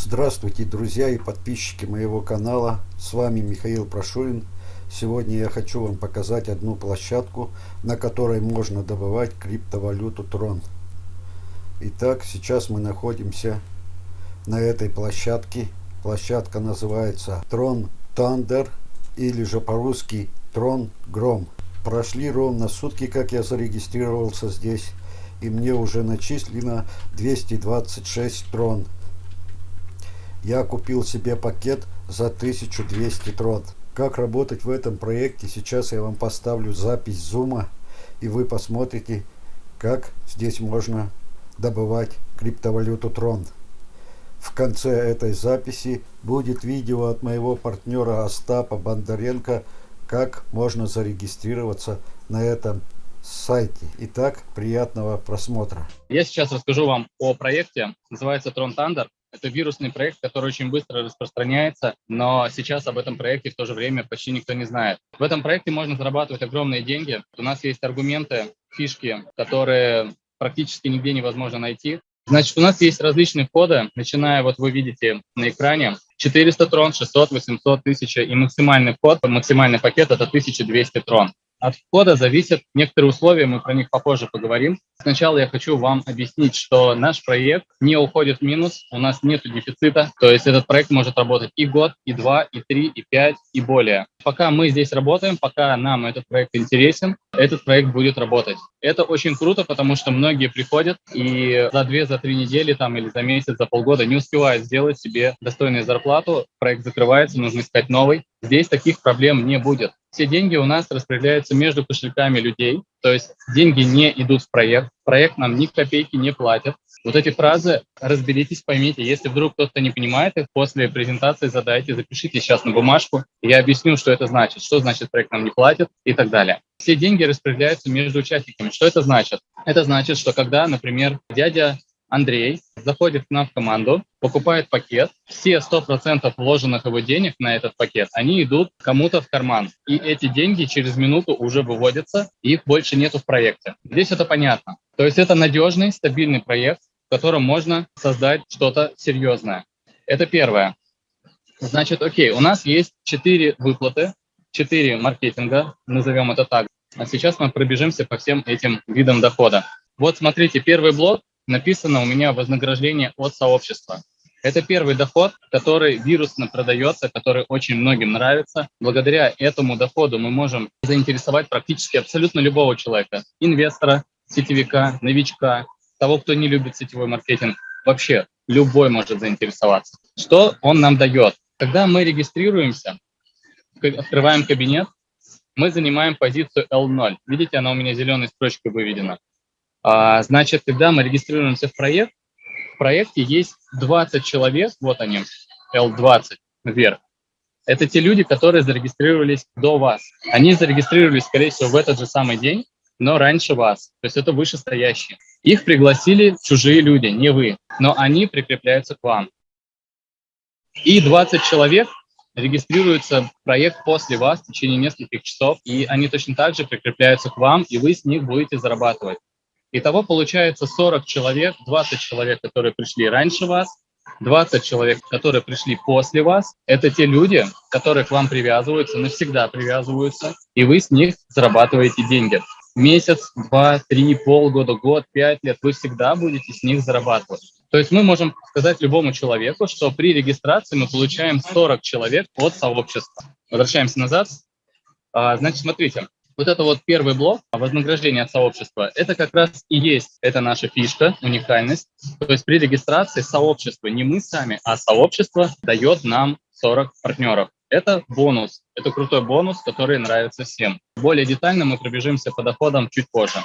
Здравствуйте, друзья и подписчики моего канала. С вами Михаил Прошурин. Сегодня я хочу вам показать одну площадку, на которой можно добывать криптовалюту Tron. Итак, сейчас мы находимся на этой площадке. Площадка называется Tron Thunder или же по-русски Tron Гром. Прошли ровно сутки, как я зарегистрировался здесь, и мне уже начислено 226 трон. Я купил себе пакет за 1200 трон. Как работать в этом проекте, сейчас я вам поставлю запись зума, и вы посмотрите, как здесь можно добывать криптовалюту трон. В конце этой записи будет видео от моего партнера Остапа Бондаренко, как можно зарегистрироваться на этом сайте. Итак, приятного просмотра. Я сейчас расскажу вам о проекте, называется Tron Thunder. Это вирусный проект, который очень быстро распространяется, но сейчас об этом проекте в то же время почти никто не знает. В этом проекте можно зарабатывать огромные деньги. У нас есть аргументы, фишки, которые практически нигде невозможно найти. Значит, у нас есть различные входы, начиная, вот вы видите на экране, 400 трон, 600, 800, 1000 и максимальный вход, максимальный пакет это 1200 трон. От входа зависят некоторые условия, мы про них попозже поговорим. Сначала я хочу вам объяснить, что наш проект не уходит в минус, у нас нет дефицита, то есть этот проект может работать и год, и два, и три, и пять, и более. Пока мы здесь работаем, пока нам этот проект интересен, этот проект будет работать. Это очень круто, потому что многие приходят и за две, за три недели там, или за месяц, за полгода не успевают сделать себе достойную зарплату, проект закрывается, нужно искать новый. Здесь таких проблем не будет. Все деньги у нас распределяются между кошельками людей, то есть деньги не идут в проект, проект нам ни копейки не платит. Вот эти фразы разберитесь, поймите. Если вдруг кто-то не понимает их, после презентации задайте, запишите сейчас на бумажку. Я объясню, что это значит, что значит проект нам не платит и так далее. Все деньги распределяются между участниками. Что это значит? Это значит, что когда, например, дядя Андрей заходит к нам в команду, покупает пакет, все 100% вложенных его денег на этот пакет, они идут кому-то в карман. И эти деньги через минуту уже выводятся, их больше нету в проекте. Здесь это понятно. То есть это надежный, стабильный проект, в котором можно создать что-то серьезное. Это первое. Значит, окей, у нас есть четыре выплаты, четыре маркетинга, назовем это так. А сейчас мы пробежимся по всем этим видам дохода. Вот смотрите, первый блок написано у меня вознаграждение от сообщества. Это первый доход, который вирусно продается, который очень многим нравится. Благодаря этому доходу мы можем заинтересовать практически абсолютно любого человека. Инвестора, сетевика, новичка, того, кто не любит сетевой маркетинг. Вообще любой может заинтересоваться. Что он нам дает? Когда мы регистрируемся, открываем кабинет, мы занимаем позицию L0. Видите, она у меня зеленой строчкой выведена. А, значит, когда мы регистрируемся в проект, в проекте есть 20 человек, вот они, L20 вверх. Это те люди, которые зарегистрировались до вас. Они зарегистрировались, скорее всего, в этот же самый день, но раньше вас. То есть это вышестоящие. Их пригласили чужие люди, не вы, но они прикрепляются к вам. И 20 человек регистрируются в проект после вас в течение нескольких часов, и они точно так же прикрепляются к вам, и вы с них будете зарабатывать. Итого получается 40 человек, 20 человек, которые пришли раньше вас, 20 человек, которые пришли после вас. Это те люди, которые к вам привязываются, навсегда привязываются, и вы с них зарабатываете деньги. Месяц, два, три, полгода, год, пять лет вы всегда будете с них зарабатывать. То есть мы можем сказать любому человеку, что при регистрации мы получаем 40 человек от сообщества. Возвращаемся назад. А, значит, смотрите, вот это вот первый блок, вознаграждение от сообщества, это как раз и есть, это наша фишка, уникальность. То есть при регистрации сообщества, не мы сами, а сообщество дает нам 40 партнеров. Это бонус, это крутой бонус, который нравится всем. Более детально мы пробежимся по доходам чуть позже.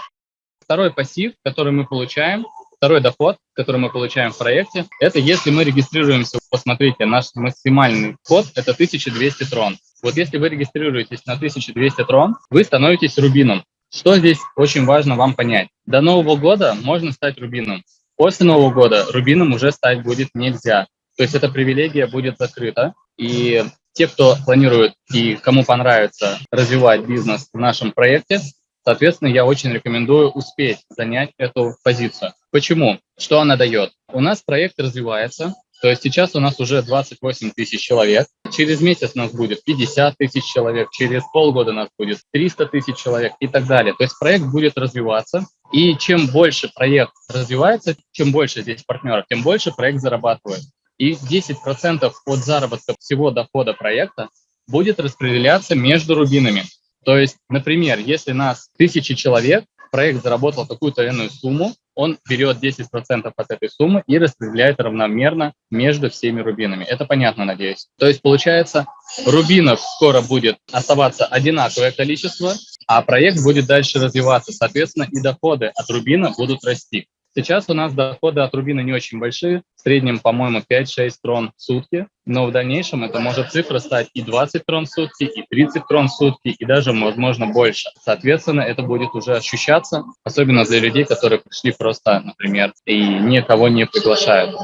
Второй пассив, который мы получаем, второй доход, который мы получаем в проекте, это если мы регистрируемся, посмотрите, наш максимальный код – это 1200 трон. Вот если вы регистрируетесь на 1200 трон, вы становитесь рубином. Что здесь очень важно вам понять? До Нового года можно стать рубином. После Нового года рубином уже стать будет нельзя. То есть эта привилегия будет закрыта. И те, кто планирует и кому понравится развивать бизнес в нашем проекте, соответственно, я очень рекомендую успеть занять эту позицию. Почему? Что она дает? У нас проект развивается, То есть сейчас у нас уже 28 тысяч человек. Через месяц у нас будет 50 тысяч человек, через полгода у нас будет 300 тысяч человек и так далее. То есть проект будет развиваться. И чем больше проект развивается, чем больше здесь партнеров, тем больше проект зарабатывает. И 10% от заработка всего дохода проекта будет распределяться между рубинами. То есть, например, если нас тысячи человек, проект заработал какую-то иную сумму, он берет 10% от этой суммы и распределяет равномерно между всеми рубинами. Это понятно, надеюсь. То есть, получается, рубинов скоро будет оставаться одинаковое количество, а проект будет дальше развиваться. Соответственно, и доходы от рубина будут расти. Сейчас у нас доходы от рубина не очень большие, в среднем, по-моему, 5-6 трон в сутки, но в дальнейшем это может цифра стать и 20 трон в сутки, и 30 трон в сутки, и даже, возможно, больше. Соответственно, это будет уже ощущаться, особенно для людей, которые пришли просто, например, и никого не приглашают.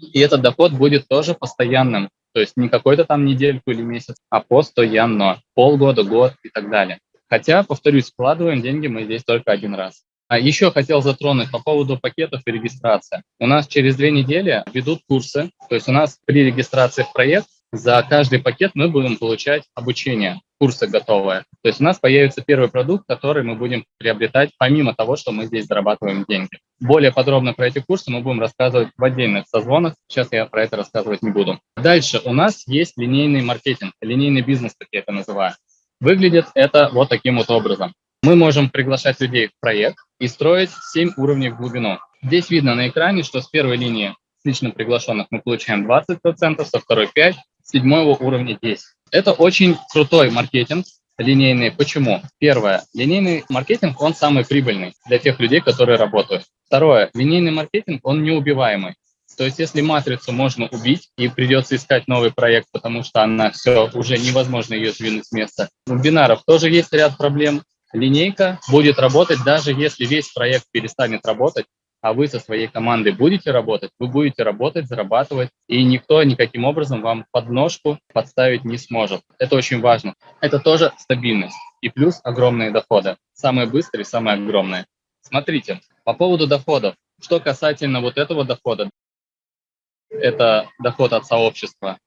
И этот доход будет тоже постоянным, то есть не какой-то там недельку или месяц, а постоянно, полгода, год и так далее. Хотя, повторюсь, вкладываем деньги мы здесь только один раз. А еще хотел затронуть по поводу пакетов и регистрации. У нас через две недели ведут курсы, то есть у нас при регистрации в проект за каждый пакет мы будем получать обучение, курсы готовые. То есть у нас появится первый продукт, который мы будем приобретать помимо того, что мы здесь зарабатываем деньги. Более подробно про эти курсы мы будем рассказывать в отдельных созвонах. Сейчас я про это рассказывать не буду. Дальше у нас есть линейный маркетинг, линейный бизнес, как я это называю. Выглядит это вот таким вот образом. Мы можем приглашать людей в проект и строить 7 уровней в глубину. Здесь видно на экране, что с первой линии с лично приглашенных мы получаем 20%, со второй 5%, с седьмого уровня 10%. Это очень крутой маркетинг, линейный. Почему? Первое. Линейный маркетинг, он самый прибыльный для тех людей, которые работают. Второе. Линейный маркетинг, он неубиваемый. То есть если матрицу можно убить и придется искать новый проект, потому что она все, уже невозможно ее сдвинуть с места. У бинаров тоже есть ряд проблем линейка будет работать, даже если весь проект перестанет работать, а вы со своей командой будете работать, вы будете работать, зарабатывать, и никто никаким образом вам подножку подставить не сможет. Это очень важно. Это тоже стабильность и плюс огромные доходы. Самые быстрые, самые огромные. Смотрите, по поводу доходов. Что касательно вот этого дохода, это доход от сообщества,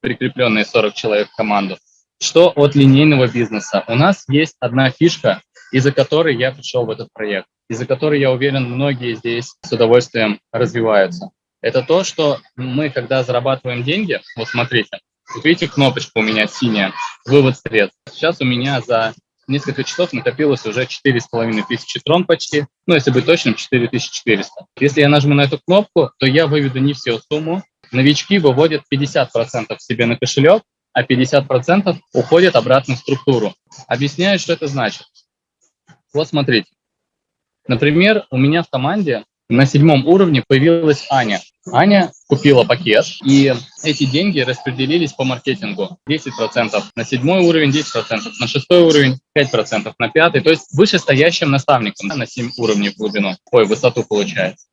прикрепленные 40 человек в команду. Что от линейного бизнеса? У нас есть одна фишка, из-за которой я пришел в этот проект, из-за которой, я уверен, многие здесь с удовольствием развиваются. Это то, что мы, когда зарабатываем деньги, вот смотрите, вот видите, кнопочка у меня синяя, вывод средств. Сейчас у меня за несколько часов накопилось уже 4,5 тысячи трон почти, ну, если быть точным, 4400. Если я нажму на эту кнопку, то я выведу не всю сумму. Новички выводят 50% себе на кошелек, а 50% уходит обратно в структуру. Объясняю, что это значит. Вот смотрите. Например, у меня в команде на седьмом уровне появилась Аня. Аня купила пакет, и эти деньги распределились по маркетингу. 10% на седьмой уровень, 10% на шестой уровень, 5% на пятый. То есть вышестоящим наставникам на 7 уровней глубину, ой, высоту получается.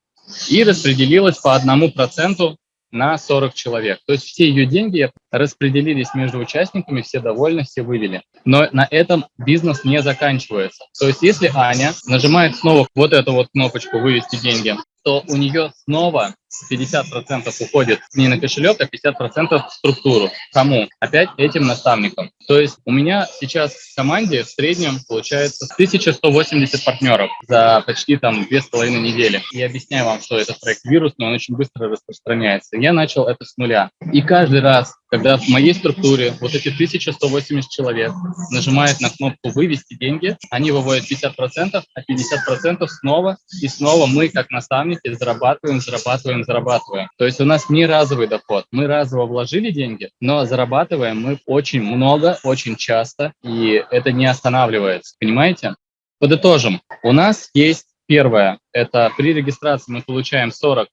И распределилось по одному проценту на 40 человек. То есть все ее деньги распределились между участниками, все довольны, все вывели. Но на этом бизнес не заканчивается. То есть если Аня нажимает снова вот эту вот кнопочку «Вывести деньги», то у нее снова 50% уходит не на кошелек, а 50% в структуру. Кому? Опять этим наставникам. То есть у меня сейчас в команде в среднем получается 1180 партнеров за почти там две с половиной недели. И объясняю вам, что этот проект вирусный, он очень быстро распространяется. Я начал это с нуля. И каждый раз, когда в моей структуре вот эти 1180 человек нажимают на кнопку «Вывести деньги», они выводят 50%, а 50% снова и снова мы, как наставники, зарабатываем, зарабатываем, зарабатываем. То есть у нас не разовый доход. Мы разово вложили деньги, но зарабатываем мы очень много, очень часто, и это не останавливается. Понимаете? Подытожим. У нас есть первое, это при регистрации мы получаем 40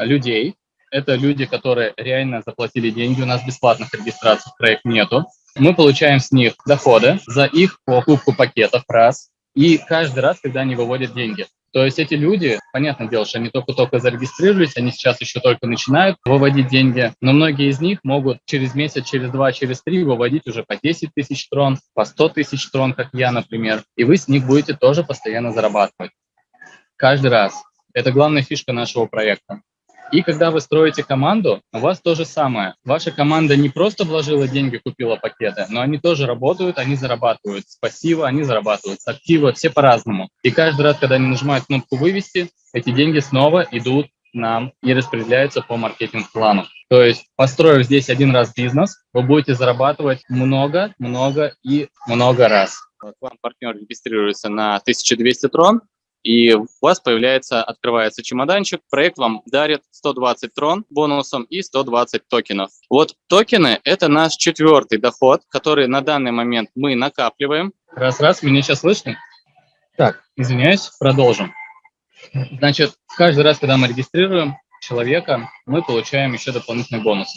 людей, это люди, которые реально заплатили деньги, у нас бесплатных регистраций в проект нету. Мы получаем с них доходы за их покупку пакетов раз, и каждый раз, когда они выводят деньги. То есть эти люди, понятное дело, что они только-только зарегистрировались, они сейчас еще только начинают выводить деньги, но многие из них могут через месяц, через два, через три выводить уже по 10 тысяч трон, по 100 тысяч трон, как я, например, и вы с них будете тоже постоянно зарабатывать. Каждый раз. Это главная фишка нашего проекта. И когда вы строите команду, у вас то же самое. Ваша команда не просто вложила деньги, купила пакеты, но они тоже работают, они зарабатывают с пассива, они зарабатывают с актива, все по-разному. И каждый раз, когда они нажимают кнопку «Вывести», эти деньги снова идут нам и распределяются по маркетинг-плану. То есть, построив здесь один раз бизнес, вы будете зарабатывать много, много и много раз. Вот вам партнер регистрируется на 1200 трон, и у вас появляется, открывается чемоданчик, проект вам дарит 120 трон бонусом и 120 токенов. Вот токены – это наш четвертый доход, который на данный момент мы накапливаем. Раз-раз, меня сейчас слышно? Так, извиняюсь, продолжим. Значит, каждый раз, когда мы регистрируем человека, мы получаем еще дополнительный бонус.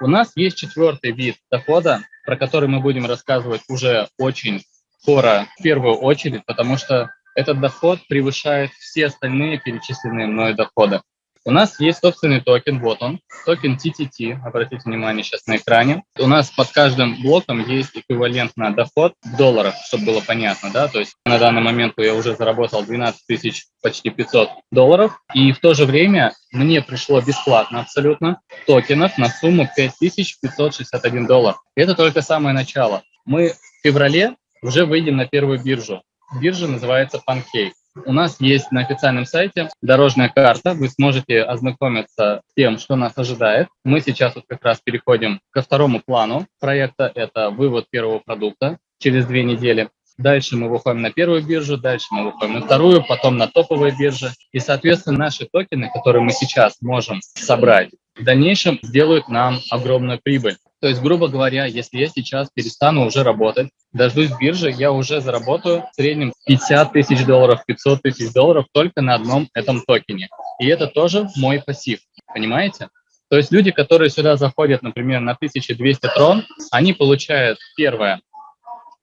У нас есть четвертый вид дохода, про который мы будем рассказывать уже очень скоро, в первую очередь, потому что этот доход превышает все остальные перечисленные мной доходы. У нас есть собственный токен, вот он, токен TTT, обратите внимание сейчас на экране. У нас под каждым блоком есть эквивалентный доход в долларах, чтобы было понятно, да, то есть на данный момент я уже заработал 12 тысяч, почти 500 долларов, и в то же время мне пришло бесплатно абсолютно токенов на сумму 5561 доллар. Это только самое начало. Мы в феврале уже выйдем на первую биржу. Биржа называется Pancake. У нас есть на официальном сайте дорожная карта. Вы сможете ознакомиться с тем, что нас ожидает. Мы сейчас вот как раз переходим ко второму плану проекта. Это вывод первого продукта через две недели. Дальше мы выходим на первую биржу, дальше мы выходим на вторую, потом на топовые биржи. И, соответственно, наши токены, которые мы сейчас можем собрать, в дальнейшем сделают нам огромную прибыль. То есть, грубо говоря, если я сейчас перестану уже работать, дождусь биржи, я уже заработаю в среднем 50 тысяч долларов, 500 тысяч долларов только на одном этом токене. И это тоже мой пассив, понимаете? То есть люди, которые сюда заходят, например, на 1200 трон, они получают, первое,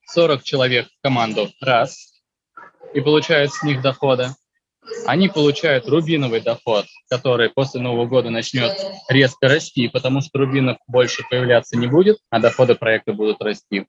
40 человек в команду, раз, и получают с них доходы они получают рубиновый доход, который после Нового года начнет резко расти, потому что рубинов больше появляться не будет, а доходы проекта будут расти.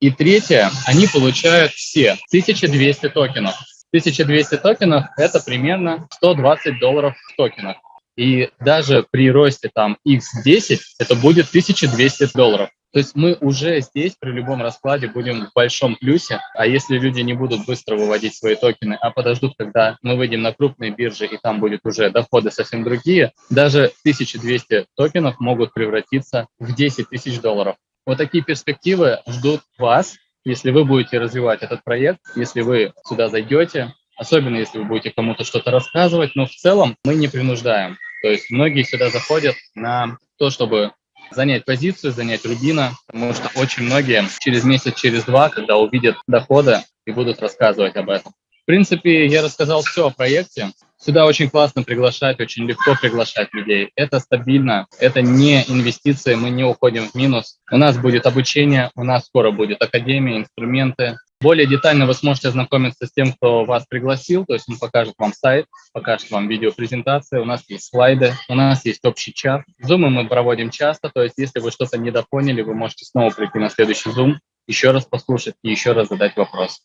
И третье, они получают все 1200 токенов. 1200 токенов – это примерно 120 долларов в токенах. И даже при росте там x10 это будет 1200 долларов. То есть мы уже здесь при любом раскладе будем в большом плюсе, а если люди не будут быстро выводить свои токены, а подождут, когда мы выйдем на крупные биржи и там будет уже доходы совсем другие, даже 1200 токенов могут превратиться в 10 тысяч долларов. Вот такие перспективы ждут вас, если вы будете развивать этот проект, если вы сюда зайдете, особенно если вы будете кому-то что-то рассказывать, но в целом мы не принуждаем. То есть многие сюда заходят на то, чтобы занять позицию, занять рубина, потому что очень многие через месяц, через два, когда увидят доходы и будут рассказывать об этом. В принципе, я рассказал все о проекте. Сюда очень классно приглашать, очень легко приглашать людей. Это стабильно, это не инвестиции, мы не уходим в минус. У нас будет обучение, у нас скоро будет академия, инструменты, более детально вы сможете ознакомиться с тем, кто вас пригласил, то есть он покажет вам сайт, покажет вам видеопрезентацию, у нас есть слайды, у нас есть общий чат. Зумы мы проводим часто, то есть если вы что-то недопоняли, вы можете снова прийти на следующий зум, еще раз послушать и еще раз задать вопрос.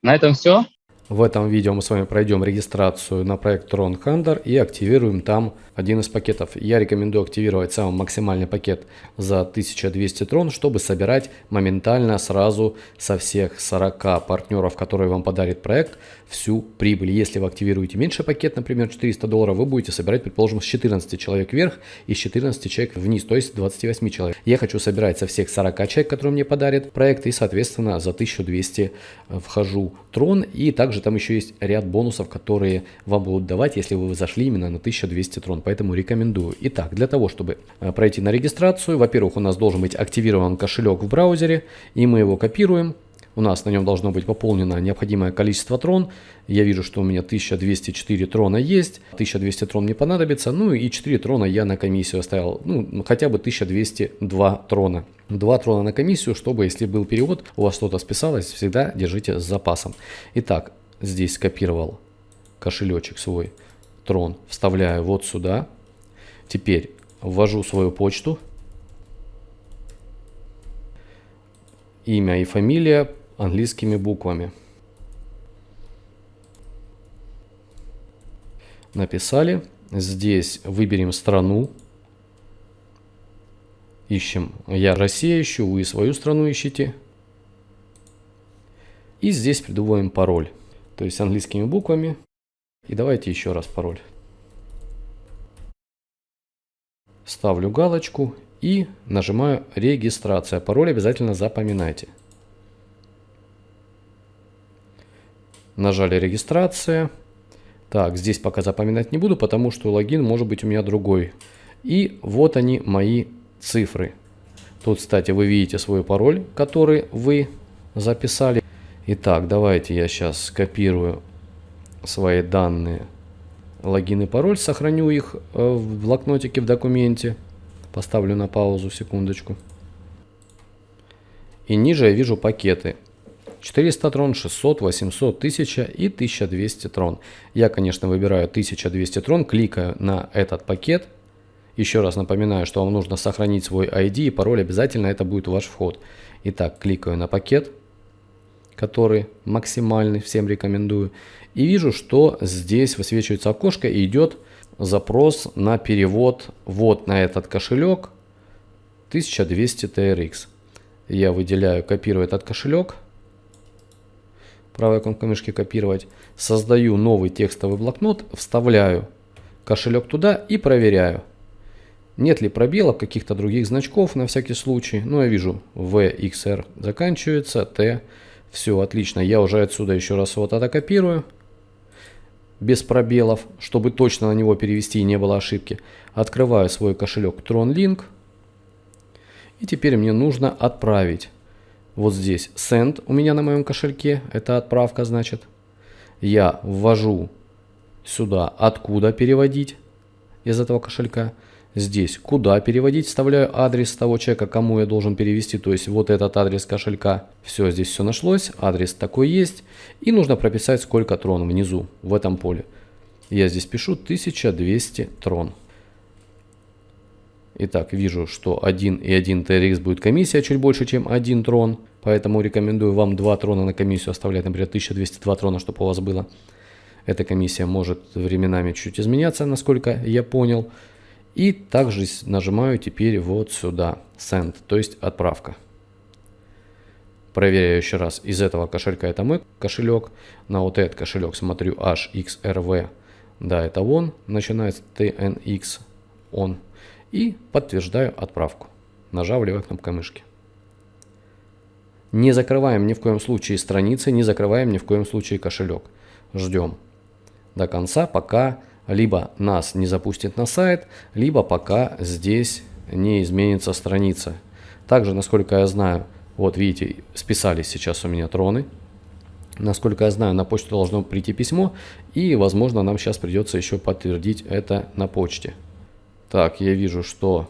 На этом все. В этом видео мы с вами пройдем регистрацию на проект Tron Hunter и активируем там один из пакетов. Я рекомендую активировать самый максимальный пакет за 1200 трон, чтобы собирать моментально сразу со всех 40 партнеров, которые вам подарит проект, всю прибыль. Если вы активируете меньше пакет, например 400 долларов, вы будете собирать, предположим, с 14 человек вверх и с 14 человек вниз, то есть 28 человек. Я хочу собирать со всех 40 человек, которые мне подарит проект, и, соответственно, за 1200 вхожу трон. И также там еще есть ряд бонусов, которые вам будут давать, если вы зашли именно на 1200 трон поэтому рекомендую. Итак, для того, чтобы э, пройти на регистрацию, во-первых, у нас должен быть активирован кошелек в браузере, и мы его копируем. У нас на нем должно быть пополнено необходимое количество трон. Я вижу, что у меня 1204 трона есть, 1200 трон не понадобится, ну и 4 трона я на комиссию оставил, ну хотя бы 1202 трона. 2 трона на комиссию, чтобы если был перевод, у вас что-то списалось, всегда держите с запасом. Итак, здесь скопировал кошелечек свой трон вставляю вот сюда. Теперь ввожу свою почту. Имя и фамилия английскими буквами. Написали. Здесь выберем страну. Ищем «Я Россия ищу», вы свою страну ищите. И здесь придумываем пароль. То есть английскими буквами. И давайте еще раз пароль. Ставлю галочку и нажимаю «Регистрация». Пароль обязательно запоминайте. Нажали «Регистрация». Так, здесь пока запоминать не буду, потому что логин может быть у меня другой. И вот они мои цифры. Тут, кстати, вы видите свой пароль, который вы записали. Итак, давайте я сейчас скопирую свои данные, логин и пароль, сохраню их э, в блокнотике в документе. Поставлю на паузу секундочку. И ниже я вижу пакеты. 400 трон, 600, 800, 1000 и 1200 трон. Я, конечно, выбираю 1200 трон, кликаю на этот пакет. Еще раз напоминаю, что вам нужно сохранить свой ID и пароль, обязательно это будет ваш вход. Итак, кликаю на пакет, который максимальный, всем рекомендую. И вижу, что здесь высвечивается окошко и идет запрос на перевод вот на этот кошелек 1200 TRX. Я выделяю, копирую этот кошелек правой кнопкой мышки копировать, создаю новый текстовый блокнот, вставляю кошелек туда и проверяю. Нет ли пробелов, каких-то других значков на всякий случай. Ну, я вижу, VXR заканчивается, T. Все, отлично. Я уже отсюда еще раз вот это копирую. Без пробелов, чтобы точно на него перевести и не было ошибки. Открываю свой кошелек TronLink. И теперь мне нужно отправить вот здесь send у меня на моем кошельке, это отправка значит. Я ввожу сюда, откуда переводить из этого кошелька. Здесь, куда переводить, вставляю адрес того человека, кому я должен перевести, то есть вот этот адрес кошелька. Все, здесь все нашлось, адрес такой есть. И нужно прописать, сколько трон внизу, в этом поле. Я здесь пишу 1200 трон. Итак, вижу, что 1 и 1 TRX будет комиссия чуть больше, чем 1 трон. Поэтому рекомендую вам 2 трона на комиссию оставлять, например, 1202 трона, чтобы у вас было. Эта комиссия может временами чуть изменяться, насколько я понял. И также нажимаю теперь вот сюда, Send, то есть отправка. Проверяю еще раз, из этого кошелька это мой кошелек. На вот этот кошелек смотрю HXRV, да, это он, начинается TNX, он и подтверждаю отправку, нажав левой кнопкой мышки. Не закрываем ни в коем случае страницы, не закрываем ни в коем случае кошелек. Ждем до конца, пока либо нас не запустит на сайт, либо пока здесь не изменится страница. Также, насколько я знаю, вот видите, списались сейчас у меня троны. Насколько я знаю, на почту должно прийти письмо, и, возможно, нам сейчас придется еще подтвердить это на почте. Так, я вижу, что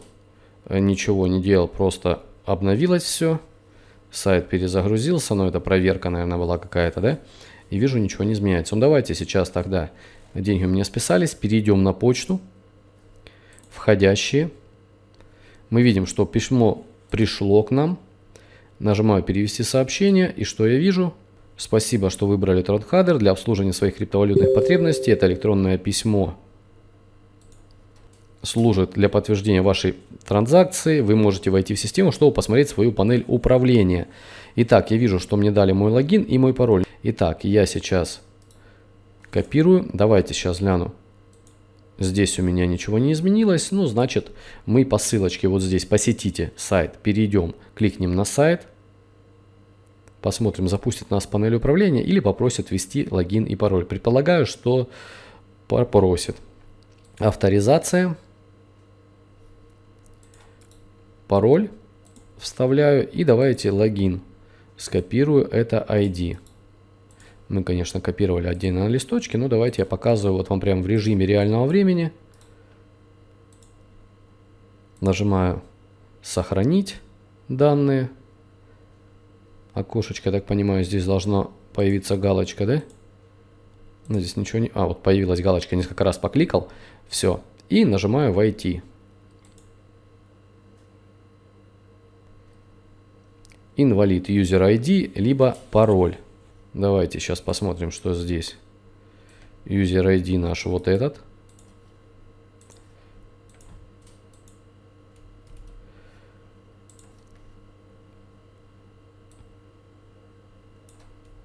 э, ничего не делал, просто обновилось все. Сайт перезагрузился, но это проверка, наверное, была какая-то, да? И вижу, ничего не изменяется. Ну, давайте сейчас тогда деньги у меня списались. Перейдем на почту. Входящие. Мы видим, что письмо пришло к нам. Нажимаю «Перевести сообщение». И что я вижу? Спасибо, что выбрали TrotHeader для обслуживания своих криптовалютных потребностей. Это электронное письмо служит для подтверждения вашей транзакции. Вы можете войти в систему, чтобы посмотреть свою панель управления. Итак, я вижу, что мне дали мой логин и мой пароль. Итак, я сейчас копирую. Давайте сейчас гляну. Здесь у меня ничего не изменилось. Ну, значит, мы по ссылочке вот здесь посетите сайт, перейдем, кликнем на сайт. Посмотрим, запустит нас панель управления или попросит ввести логин и пароль. Предполагаю, что попросит. Авторизация пароль вставляю и давайте логин. Скопирую это ID. Мы, конечно, копировали отдельно на листочке, но давайте я показываю вот вам прямо в режиме реального времени. Нажимаю «Сохранить данные». Окошечко, я так понимаю, здесь должна появиться галочка, да? Но здесь ничего не... А, вот появилась галочка, несколько раз покликал. Все. И нажимаю «Войти». инвалид user ID, либо пароль. Давайте сейчас посмотрим, что здесь. User ID наш вот этот.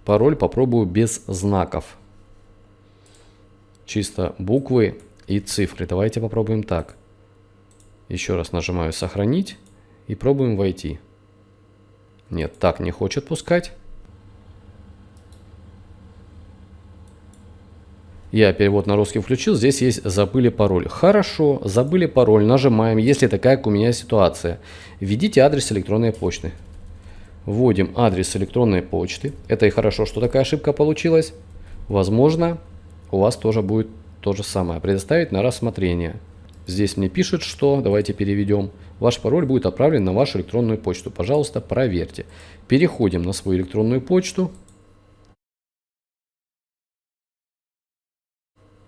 Пароль попробую без знаков. Чисто буквы и цифры. Давайте попробуем так. Еще раз нажимаю «Сохранить» и пробуем войти. Нет, так не хочет пускать. Я перевод на русский включил, здесь есть «забыли пароль». Хорошо, забыли пароль, нажимаем, если такая, как у меня ситуация. Введите адрес электронной почты. Вводим адрес электронной почты. Это и хорошо, что такая ошибка получилась. Возможно, у вас тоже будет то же самое. Предоставить на рассмотрение. Здесь мне пишет, что, давайте переведем, ваш пароль будет отправлен на вашу электронную почту. Пожалуйста, проверьте. Переходим на свою электронную почту.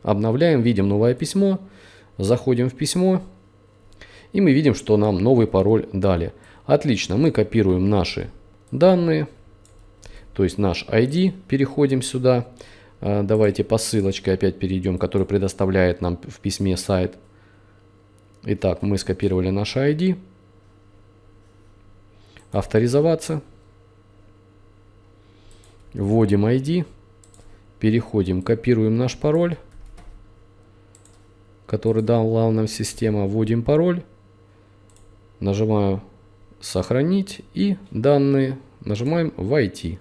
Обновляем, видим новое письмо, заходим в письмо, и мы видим, что нам новый пароль дали. Отлично, мы копируем наши данные, то есть наш ID, переходим сюда. А, давайте по ссылочке опять перейдем, который предоставляет нам в письме сайт. Итак, мы скопировали наш ID. Авторизоваться. Вводим ID. Переходим, копируем наш пароль который дала нам система, вводим пароль, нажимаю сохранить и данные нажимаем войти.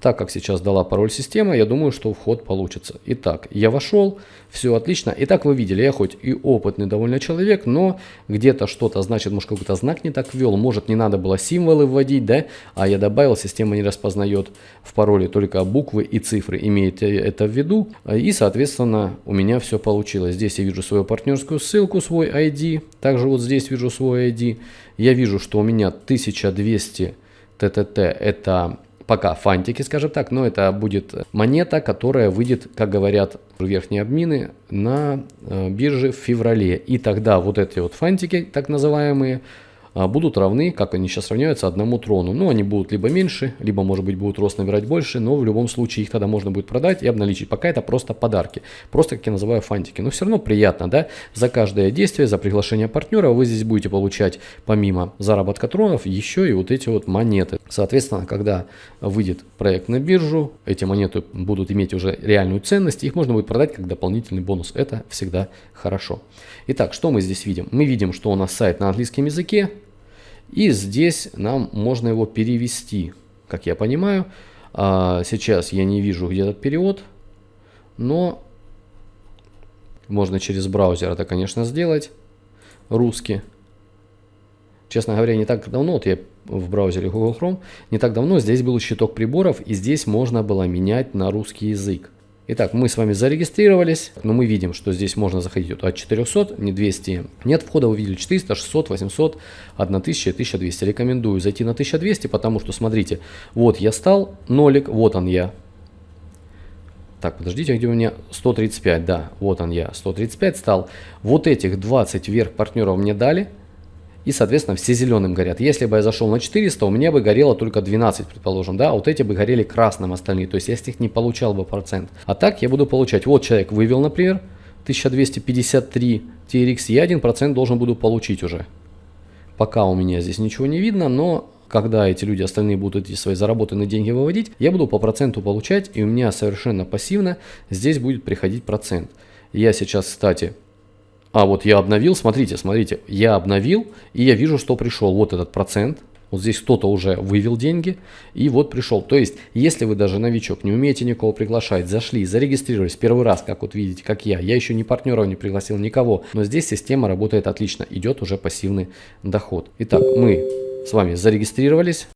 Так как сейчас дала пароль система, я думаю, что вход получится. Итак, я вошел, все отлично. Итак, вы видели, я хоть и опытный довольно человек, но где-то что-то, значит, может какой-то знак не так ввел, может не надо было символы вводить, да, а я добавил, система не распознает в пароле только буквы и цифры, имеет это в виду. И, соответственно, у меня все получилось. Здесь я вижу свою партнерскую ссылку, свой ID, также вот здесь вижу свой ID. Я вижу, что у меня 1200 ТТТ это пока фантики, скажем так, но это будет монета, которая выйдет, как говорят верхние админы, на э, бирже в феврале. И тогда вот эти вот фантики, так называемые, будут равны, как они сейчас равняются, одному трону. Ну, они будут либо меньше, либо, может быть, будут рост набирать больше, но в любом случае их тогда можно будет продать и обналичить. Пока это просто подарки, просто, как я называю, фантики. Но все равно приятно, да? За каждое действие, за приглашение партнера вы здесь будете получать, помимо заработка тронов, еще и вот эти вот монеты. Соответственно, когда выйдет проект на биржу, эти монеты будут иметь уже реальную ценность, их можно будет продать как дополнительный бонус. Это всегда хорошо. Итак, что мы здесь видим? Мы видим, что у нас сайт на английском языке, и здесь нам можно его перевести, как я понимаю. А сейчас я не вижу, где этот перевод, но можно через браузер это, конечно, сделать. Русский. Честно говоря, не так давно, вот я в браузере Google Chrome, не так давно здесь был щиток приборов, и здесь можно было менять на русский язык. Итак, мы с вами зарегистрировались, но мы видим, что здесь можно заходить от 400, не 200. Нет входа, вы видели 400, 600, 800, 1000, 1200. Рекомендую зайти на 1200, потому что, смотрите, вот я стал, нолик, вот он я. Так, подождите, где у меня 135, да, вот он я, 135 стал. Вот этих 20 вверх партнеров мне дали, и, соответственно, все зеленым горят. Если бы я зашел на 400, у меня бы горело только 12, предположим, да, а вот эти бы горели красным остальные, то есть я с них не получал бы процент. А так я буду получать, вот человек вывел, например, 1253 TRX, я 1% должен буду получить уже. Пока у меня здесь ничего не видно, но когда эти люди остальные будут эти свои заработанные деньги выводить, я буду по проценту получать, и у меня совершенно пассивно здесь будет приходить процент. Я сейчас, кстати, а вот я обновил, смотрите, смотрите, я обновил, и я вижу, что пришел вот этот процент. Вот здесь кто-то уже вывел деньги, и вот пришел. То есть, если вы даже новичок, не умеете никого приглашать, зашли, зарегистрировались первый раз, как вот видите, как я, я еще ни партнеров не пригласил, никого, но здесь система работает отлично, идет уже пассивный доход. Итак, мы с вами зарегистрировались,